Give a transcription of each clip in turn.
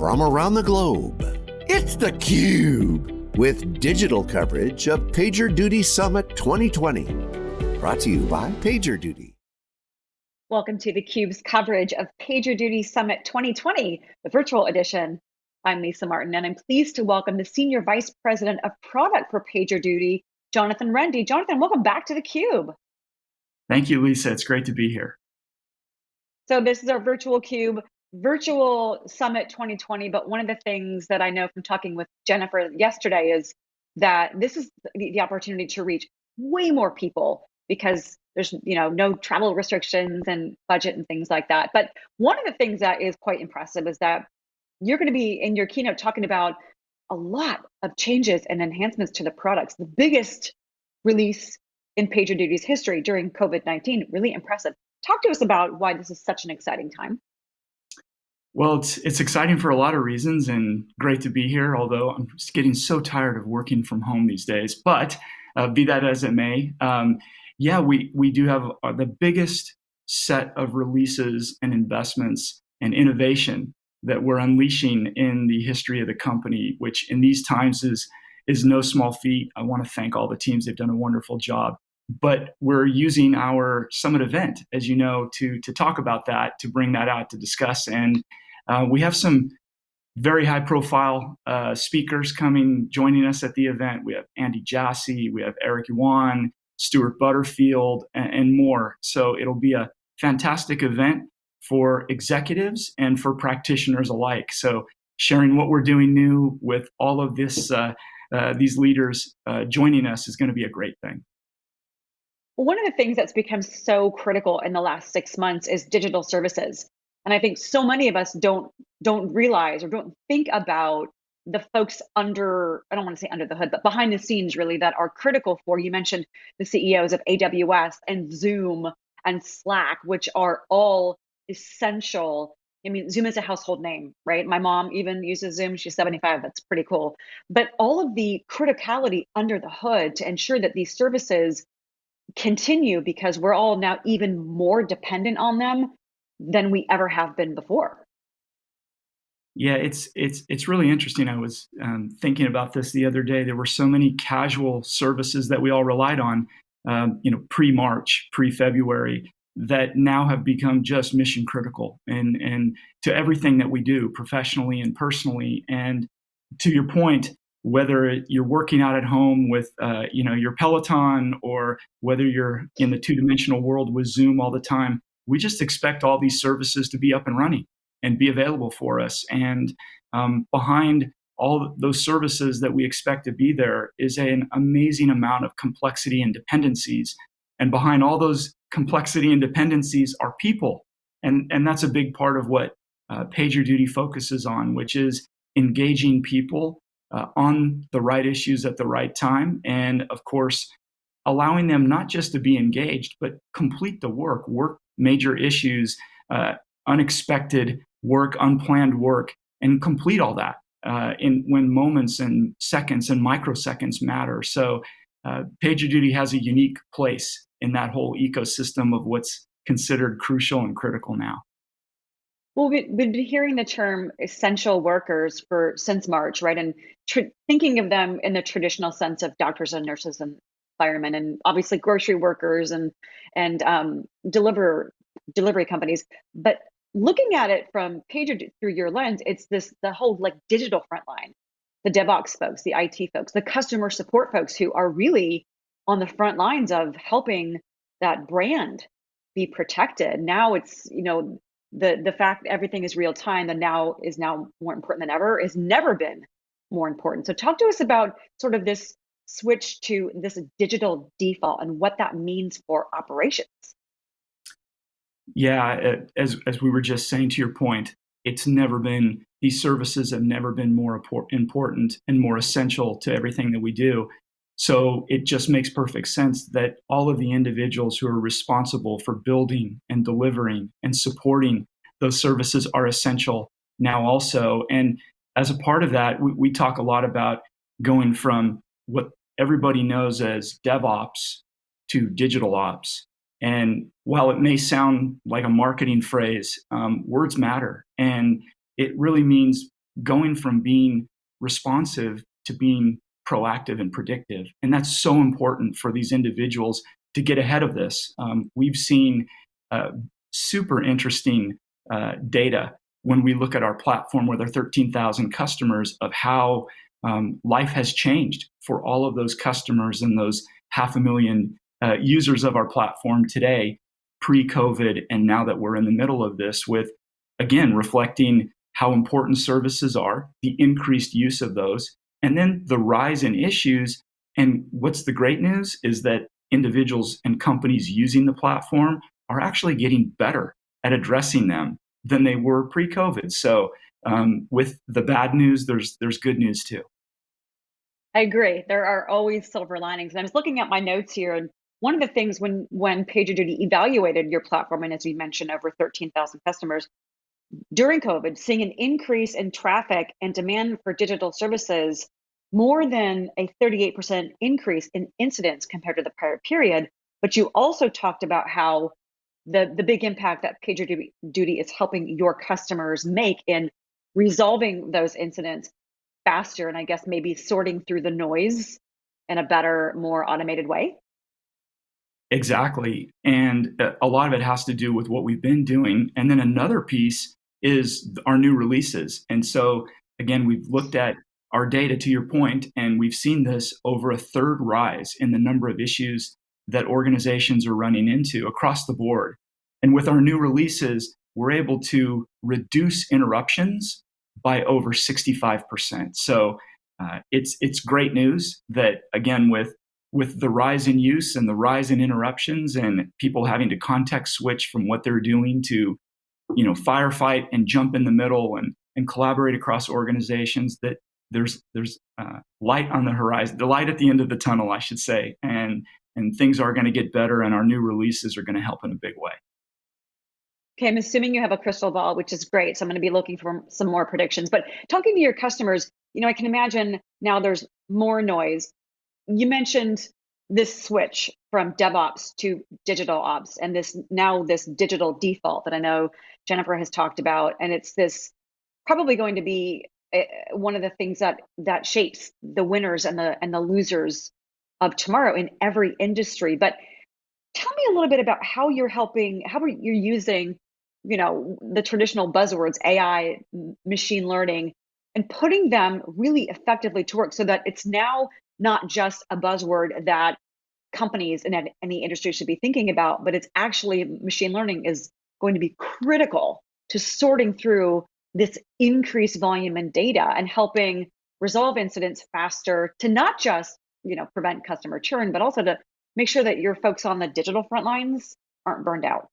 from around the globe. It's theCUBE, with digital coverage of PagerDuty Summit 2020. Brought to you by PagerDuty. Welcome to theCUBE's coverage of PagerDuty Summit 2020, the virtual edition. I'm Lisa Martin, and I'm pleased to welcome the Senior Vice President of Product for PagerDuty, Jonathan Rende. Jonathan, welcome back to theCUBE. Thank you, Lisa. It's great to be here. So this is our virtual cube, virtual summit 2020. But one of the things that I know from talking with Jennifer yesterday is that this is the, the opportunity to reach way more people because there's you know no travel restrictions and budget and things like that. But one of the things that is quite impressive is that you're going to be in your keynote talking about a lot of changes and enhancements to the products. The biggest release in PagerDuty's history during COVID-19, really impressive. Talk to us about why this is such an exciting time. Well, it's it's exciting for a lot of reasons and great to be here. Although I'm getting so tired of working from home these days. But uh, be that as it may, um, yeah, we we do have uh, the biggest set of releases and investments and innovation that we're unleashing in the history of the company, which in these times is is no small feat. I want to thank all the teams; they've done a wonderful job but we're using our summit event, as you know, to to talk about that, to bring that out, to discuss, and uh, we have some very high profile uh, speakers coming, joining us at the event. We have Andy Jassy, we have Eric Yuan, Stuart Butterfield, and, and more. So it'll be a fantastic event for executives and for practitioners alike. So sharing what we're doing new with all of this, uh, uh, these leaders uh, joining us is going to be a great thing. One of the things that's become so critical in the last six months is digital services. And I think so many of us don't don't realize or don't think about the folks under, I don't want to say under the hood, but behind the scenes really that are critical for, you mentioned the CEOs of AWS and Zoom and Slack, which are all essential. I mean, Zoom is a household name, right? My mom even uses Zoom. She's 75. That's pretty cool. But all of the criticality under the hood to ensure that these services continue because we're all now even more dependent on them than we ever have been before. Yeah, it's it's it's really interesting. I was um, thinking about this the other day. There were so many casual services that we all relied on, um, you know, pre-March, pre-February, that now have become just mission critical and and to everything that we do professionally and personally. And to your point, whether you're working out at home with uh, you know your Peloton or whether you're in the two-dimensional world with Zoom all the time, we just expect all these services to be up and running and be available for us. And um, behind all those services that we expect to be there is an amazing amount of complexity and dependencies. And behind all those complexity and dependencies are people. And, and that's a big part of what uh, PagerDuty focuses on, which is engaging people uh, on the right issues at the right time. And of course, allowing them not just to be engaged, but complete the work, work major issues, uh, unexpected work, unplanned work, and complete all that uh, in when moments and seconds and microseconds matter. So uh, PagerDuty has a unique place in that whole ecosystem of what's considered crucial and critical now. Well, we've been hearing the term essential workers for since March, right? And thinking of them in the traditional sense of doctors and nurses and firemen, and obviously grocery workers and and um, deliver delivery companies. But looking at it from Pager through your lens, it's this the whole like digital frontline, the DevOps folks, the IT folks, the customer support folks who are really on the front lines of helping that brand be protected. Now it's you know the the fact that everything is real time the now is now more important than ever has never been more important. So talk to us about sort of this switch to this digital default and what that means for operations. Yeah, uh, as as we were just saying to your point, it's never been these services have never been more important and more essential to everything that we do. So it just makes perfect sense that all of the individuals who are responsible for building and delivering and supporting those services are essential now also. And as a part of that, we, we talk a lot about going from what everybody knows as DevOps to digital ops. And while it may sound like a marketing phrase, um, words matter. And it really means going from being responsive to being proactive and predictive. And that's so important for these individuals to get ahead of this. Um, we've seen uh, super interesting uh, data when we look at our platform with our 13,000 customers of how um, life has changed for all of those customers and those half a million uh, users of our platform today, pre COVID, and now that we're in the middle of this, with again reflecting how important services are, the increased use of those, and then the rise in issues. And what's the great news is that individuals and companies using the platform are actually getting better at addressing them than they were pre-COVID. So um, with the bad news, there's there's good news too. I agree. There are always silver linings. And I was looking at my notes here, and one of the things when when PagerDuty evaluated your platform, and as we mentioned, over 13,000 customers during COVID, seeing an increase in traffic and demand for digital services, more than a 38% increase in incidents compared to the prior period. But you also talked about how the the big impact that PagerDuty is helping your customers make in resolving those incidents faster and I guess maybe sorting through the noise in a better, more automated way? Exactly. And uh, a lot of it has to do with what we've been doing. And then another piece is our new releases. And so, again, we've looked at our data to your point, and we've seen this over a third rise in the number of issues that organizations are running into across the board. And with our new releases, we're able to reduce interruptions by over 65%. So uh, it's it's great news that again with with the rise in use and the rise in interruptions and people having to context switch from what they're doing to you know firefight and jump in the middle and and collaborate across organizations that there's there's uh, light on the horizon the light at the end of the tunnel i should say and and things are going to get better and our new releases are going to help in a big way Okay, I'm assuming you have a crystal ball, which is great. So I'm going to be looking for some more predictions. But talking to your customers, you know, I can imagine now there's more noise. You mentioned this switch from DevOps to digital ops and this now this digital default that I know Jennifer has talked about. And it's this probably going to be eh, one of the things that that shapes the winners and the and the losers of tomorrow in every industry. But tell me a little bit about how you're helping, how you're using, you know, the traditional buzzwords, AI, machine learning, and putting them really effectively to work so that it's now not just a buzzword that companies in any industry should be thinking about, but it's actually machine learning is going to be critical to sorting through this increased volume in data and helping resolve incidents faster to not just you know prevent customer churn but also to make sure that your folks on the digital front lines aren't burned out?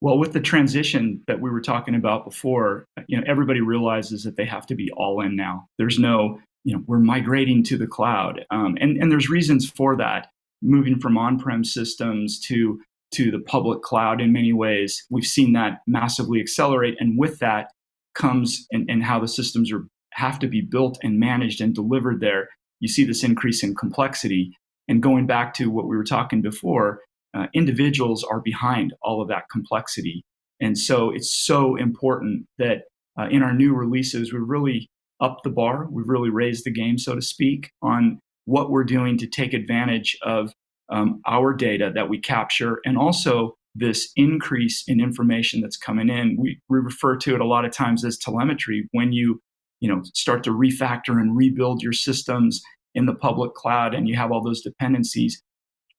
Well, with the transition that we were talking about before, you know, everybody realizes that they have to be all in now. There's no, you know, we're migrating to the cloud, um, and and there's reasons for that. Moving from on-prem systems to to the public cloud in many ways, we've seen that massively accelerate, and with that comes and, how the systems are have to be built and managed and delivered there. You see this increase in complexity, and going back to what we were talking before, uh, individuals are behind all of that complexity. And so it's so important that uh, in our new releases, we really up the bar. We've really raised the game, so to speak, on what we're doing to take advantage of um, our data that we capture and also this increase in information that's coming in. We, we refer to it a lot of times as telemetry. When you you know start to refactor and rebuild your systems in the public cloud and you have all those dependencies,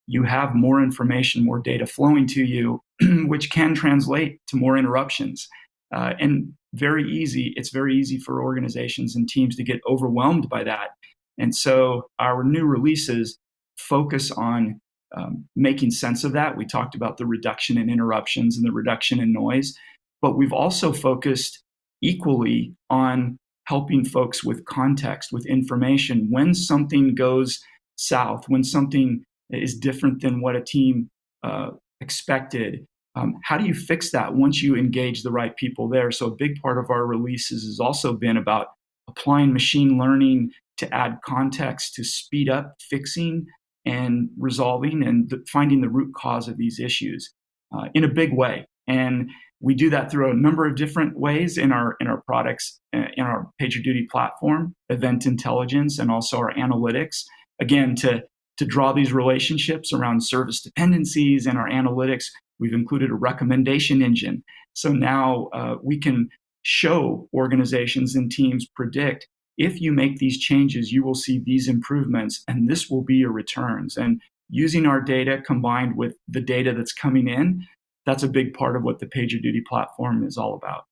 you have more information, more data flowing to you, which can translate to more interruptions. Uh, and very easy, it's very easy for organizations and teams to get overwhelmed by that. And so our new releases focus on um, making sense of that. We talked about the reduction in interruptions and the reduction in noise, but we've also focused equally on helping folks with context, with information. When something goes south, when something is different than what a team uh, expected, um, how do you fix that once you engage the right people there? So, a big part of our releases has also been about applying machine learning to add context to speed up fixing and resolving and finding the root cause of these issues uh, in a big way. And we do that through a number of different ways in our in our products uh, in our PagerDuty platform, event intelligence, and also our analytics. Again, to to draw these relationships around service dependencies and our analytics, we've included a recommendation engine. So now uh, we can show organizations and teams predict if you make these changes, you will see these improvements, and this will be your returns. And using our data combined with the data that's coming in, that's a big part of what the PagerDuty platform is all about.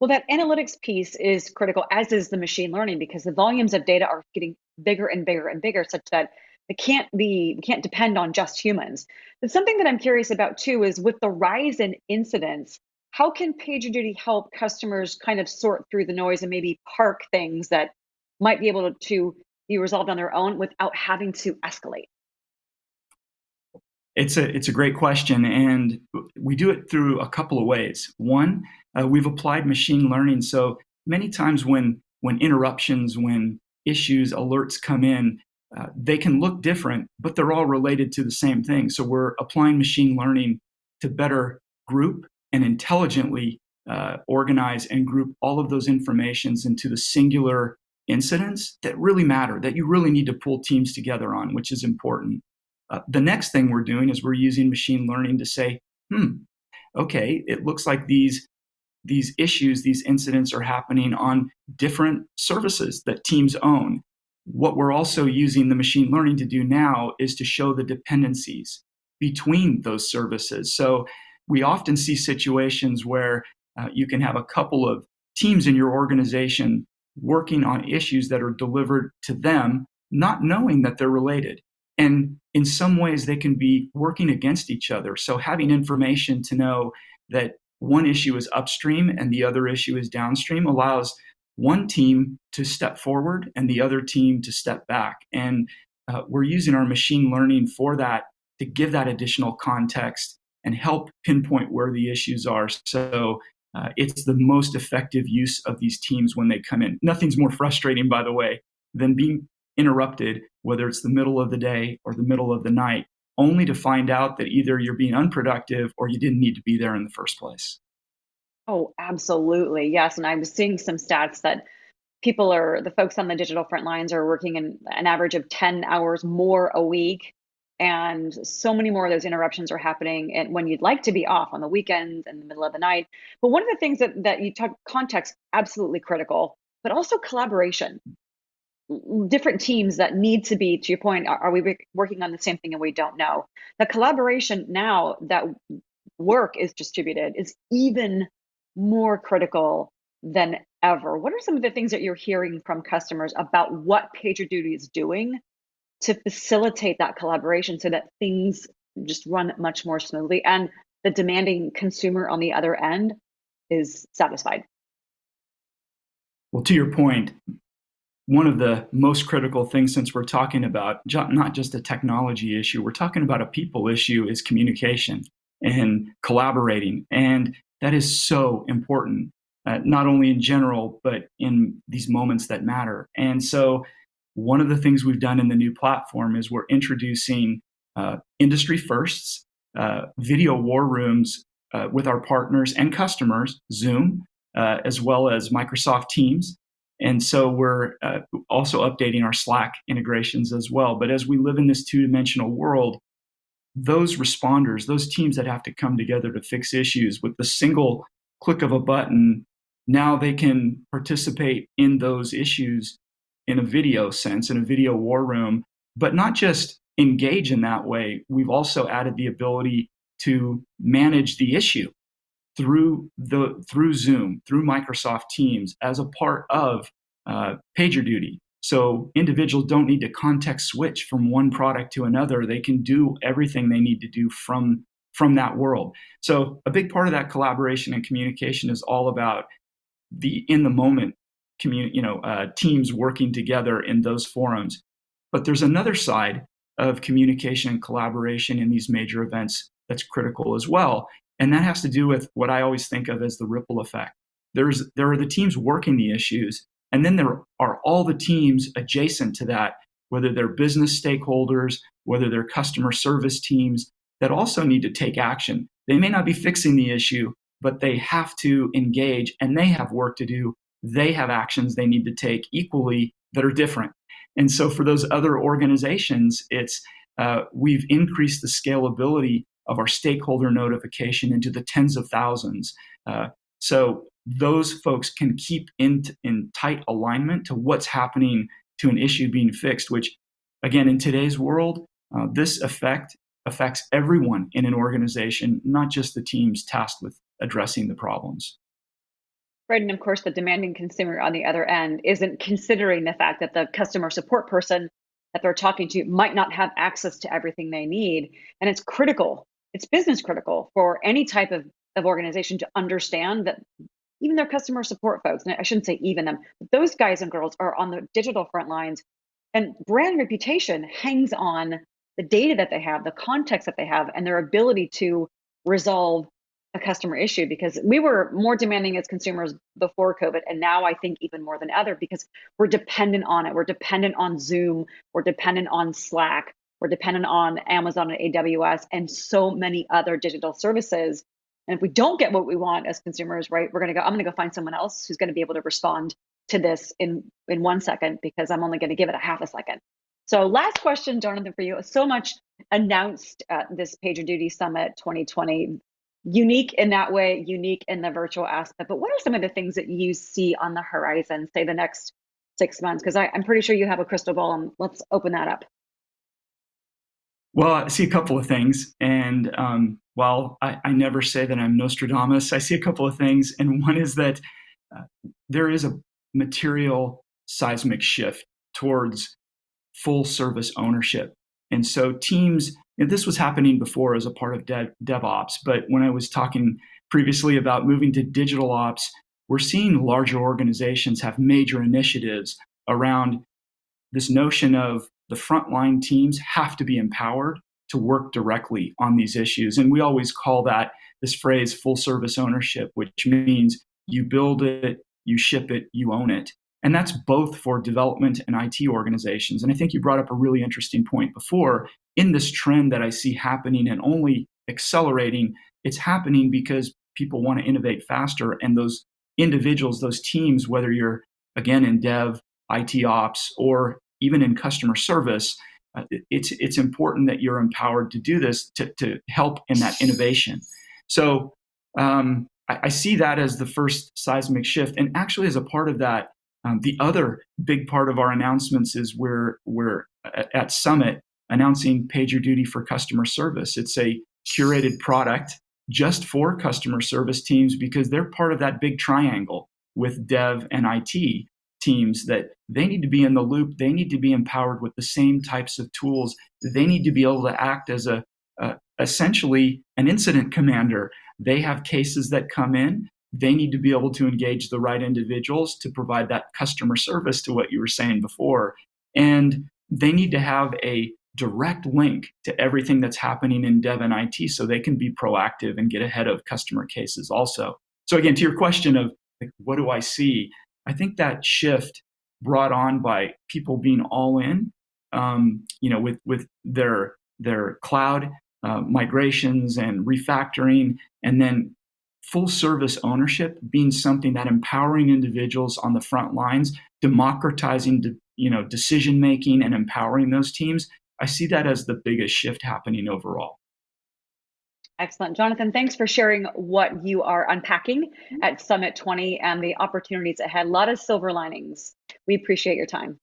Well, that analytics piece is critical, as is the machine learning, because the volumes of data are getting bigger and bigger and bigger, such that it can't be, we can't depend on just humans. But something that I'm curious about too is with the rise in incidents, how can PagerDuty help customers kind of sort through the noise and maybe park things that might be able to be resolved on their own without having to escalate? It's a it's a great question, and we do it through a couple of ways. One, uh, we've applied machine learning. So many times when when interruptions, when issues, alerts come in, uh, they can look different, but they're all related to the same thing. So we're applying machine learning to better group and intelligently uh, organize and group all of those informations into the singular incidents that really matter, that you really need to pull teams together on, which is important. Uh, the next thing we're doing is we're using machine learning to say, hmm, okay, it looks like these these issues, these incidents are happening on different services that teams own. What we're also using the machine learning to do now is to show the dependencies between those services. So we often see situations where uh, you can have a couple of teams in your organization working on issues that are delivered to them, not knowing that they're related. And in some ways, they can be working against each other. So having information to know that one issue is upstream and the other issue is downstream allows one team to step forward and the other team to step back. And uh, we're using our machine learning for that to give that additional context and help pinpoint where the issues are. So uh, it's the most effective use of these teams when they come in. Nothing's more frustrating, by the way, than being interrupted, whether it's the middle of the day or the middle of the night, only to find out that either you're being unproductive or you didn't need to be there in the first place. Oh, absolutely. Yes. And I was seeing some stats that people are, the folks on the digital front lines are working in an average of 10 hours more a week. And so many more of those interruptions are happening and when you'd like to be off on the weekends and the middle of the night. But one of the things that, that you talk context, absolutely critical, but also collaboration. Mm, different teams that need to be to your point are, are, we working on the same thing and we don't know. The collaboration now that work is distributed is even more critical than ever. What are some of the things that you're hearing from customers about what pagerduty is doing to facilitate that collaboration so that things just run much more smoothly and the demanding consumer on the other end is satisfied well to your point one of the most critical things since we're talking about not just a technology issue, we're talking about a people issue is communication and collaborating. And that is so important, uh, not only in general, but in these moments that matter. And so one of the things we've done in the new platform is we're introducing uh, industry firsts, uh, video war rooms uh, with our partners and customers, Zoom, uh, as well as Microsoft Teams, and so we're uh, also updating our Slack integrations as well. But as we live in this two dimensional world, those responders, those teams that have to come together to fix issues with the single click of a button, now they can participate in those issues in a video sense, in a video war room, but not just engage in that way. We've also added the ability to manage the issue through the through Zoom, through Microsoft Teams as a part of uh, PagerDuty. So individuals don't need to context switch from one product to another. They can do everything they need to do from from that world. So a big part of that collaboration and communication is all about the in the moment you know, uh, teams working together in those forums. But there's another side of communication and collaboration in these major events that's critical as well. And that has to do with what I always think of as the ripple effect. There's, there are the teams working the issues, and then there are all the teams adjacent to that, whether they're business stakeholders, whether they're customer service teams, that also need to take action. they may not be fixing the issue, but they have to engage and they have work to do. They have actions they need to take equally that are different. And so for those other organizations, it's uh, we've increased the scalability of our stakeholder notification into the tens of thousands. Uh, so those folks can keep in, in tight alignment to what's happening to an issue being fixed, which again, in today's world, uh, this effect affects everyone in an organization, not just the teams tasked with addressing the problems. Right, and of course, the demanding consumer on the other end isn't considering the fact that the customer support person that they're talking to might not have access to everything they need. And it's critical, it's business critical for any type of, of organization to understand that even their customer support folks, and I shouldn't say even them, but those guys and girls are on the digital front lines and brand reputation hangs on the data that they have, the context that they have, and their ability to resolve a customer issue because we were more demanding as consumers before COVID. And now I think even more than ever because we're dependent on it. We're dependent on Zoom. We're dependent on Slack. We're dependent on Amazon and AWS and so many other digital services. And if we don't get what we want as consumers, right, we're going to go, I'm going to go find someone else who's going to be able to respond to this in, in one second because I'm only going to give it a half a second. So last question, Jonathan, for you. So much announced at this PagerDuty Summit 2020 unique in that way, unique in the virtual aspect. But what are some of the things that you see on the horizon, say the next six months? Because I'm pretty sure you have a crystal ball, and let's open that up. Well, I see a couple of things. And um, while I, I, never say that I'm Nostradamus, I see a couple of things. And one is that uh, there is a material seismic shift towards full service ownership. And so teams and this was happening before as a part of Dev, DevOps, but when I was talking previously about moving to digital ops, we're seeing larger organizations have major initiatives around this notion of the frontline teams have to be empowered to work directly on these issues. And we always call that this phrase full service ownership, which means you build it, you ship it, you own it. And that's both for development and IT organizations. And I think you brought up a really interesting point before. In this trend that I see happening and only accelerating, it's happening because people want to innovate faster. And those individuals, those teams, whether you're again in dev, IT ops, or even in customer service, uh, it's, it's important that you're empowered to do this to, to help in that innovation. So um, I, I see that as the first seismic shift. And actually, as a part of that, um, the other big part of our announcements is we're, we're at Summit announcing PagerDuty for customer service. It's a curated product just for customer service teams because they're part of that big triangle with dev and IT teams that they need to be in the loop. They need to be empowered with the same types of tools. They need to be able to act as a, a essentially an incident commander. They have cases that come in they need to be able to engage the right individuals to provide that customer service to what you were saying before. And they need to have a direct link to everything that's happening in dev and IT so they can be proactive and get ahead of customer cases also. So again, to your question of like, what do I see? I think that shift brought on by people being all in, um, you know, with, with their, their cloud uh, migrations and refactoring, and then full service ownership being something that empowering individuals on the front lines, democratizing you know, decision making and empowering those teams, I see that as the biggest shift happening overall. Excellent. Jonathan, thanks for sharing what you are unpacking at Summit 20 and the opportunities ahead. A lot of silver linings. We appreciate your time.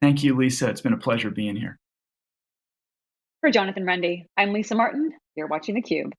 Thank you, Lisa. It's been a pleasure being here. For Jonathan Rende, I'm Lisa Martin. You're watching theCUBE.